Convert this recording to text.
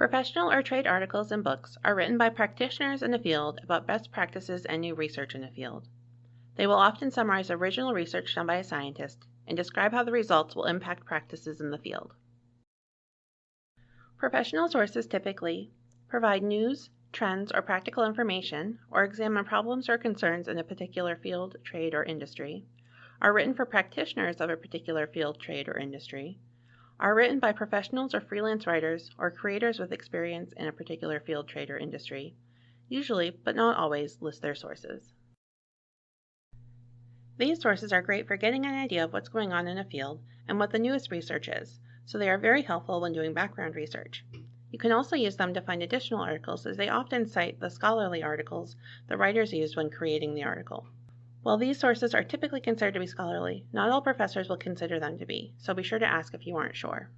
Professional or trade articles and books are written by practitioners in the field about best practices and new research in the field. They will often summarize original research done by a scientist and describe how the results will impact practices in the field. Professional sources typically provide news, trends, or practical information, or examine problems or concerns in a particular field, trade, or industry, are written for practitioners of a particular field, trade, or industry, are written by professionals or freelance writers or creators with experience in a particular field, trade, or industry, usually, but not always, list their sources. These sources are great for getting an idea of what's going on in a field and what the newest research is, so they are very helpful when doing background research. You can also use them to find additional articles as they often cite the scholarly articles the writers used when creating the article. While these sources are typically considered to be scholarly, not all professors will consider them to be, so be sure to ask if you aren't sure.